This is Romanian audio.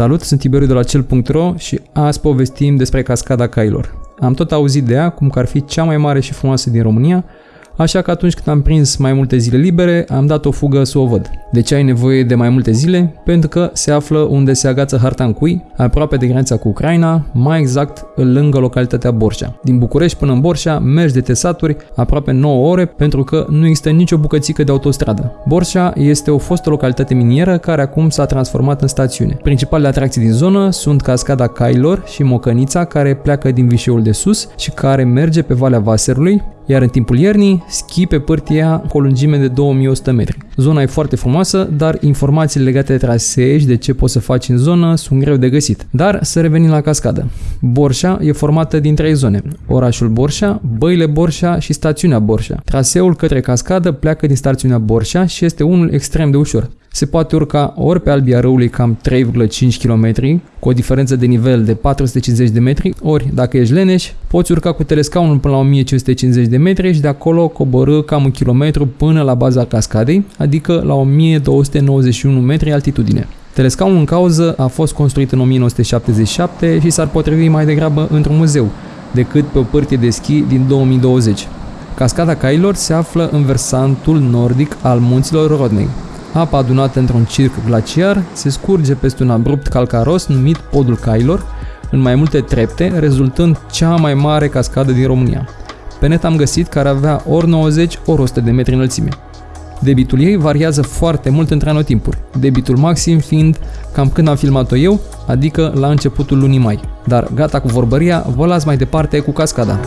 Salut, sunt Tiberiu de la cel.ro și azi povestim despre cascada cailor. Am tot auzit de ea cum că ar fi cea mai mare și frumoasă din România, așa că atunci când am prins mai multe zile libere, am dat o fugă să o văd. De ce ai nevoie de mai multe zile? Pentru că se află unde se agață Hartancui, aproape de granița cu Ucraina, mai exact lângă localitatea Borșa. Din București până în Borșa mergi de tesaturi aproape 9 ore pentru că nu există nicio bucățică de autostradă. Borșa este o fostă localitate minieră care acum s-a transformat în stațiune. Principalele atracții din zonă sunt cascada Cailor și Mocănița care pleacă din Vișeul de Sus și care merge pe Valea Vaserului, iar în timpul iernii, schi pe pârtia cu o lungime de 2100 metri. Zona e foarte frumoasă, dar informațiile legate de trasee și de ce poți să faci în zonă sunt greu de găsit. Dar să revenim la cascadă. Borșa e formată din trei zone. Orașul Borșa, Băile Borșa și stațiunea Borșa. Traseul către cascadă pleacă din stațiunea Borșa și este unul extrem de ușor. Se poate urca ori pe albia râului cam 3,5 km, cu o diferență de nivel de 450 de metri, ori, dacă ești leneș, poți urca cu telescaunul până la 1550 de metri și de acolo coborâ cam un kilometru până la baza cascadei, adică la 1291 metri altitudine. Telescaunul în cauză a fost construit în 1977 și s-ar potrivi mai degrabă într-un muzeu decât pe o pârtie de schi din 2020. Cascada Cailor se află în versantul nordic al munților Rodney, Apa adunată într-un circ glaciar se scurge peste un abrupt calcaros numit Podul Cailor, în mai multe trepte, rezultând cea mai mare cascadă din România. Pe net am găsit că ar avea ori 90, ori 100 de metri înălțime. Debitul ei variază foarte mult între anotimpuri, debitul maxim fiind cam când am filmat-o eu, adică la începutul lunii mai. Dar gata cu vorbăria, vă las mai departe cu cascada.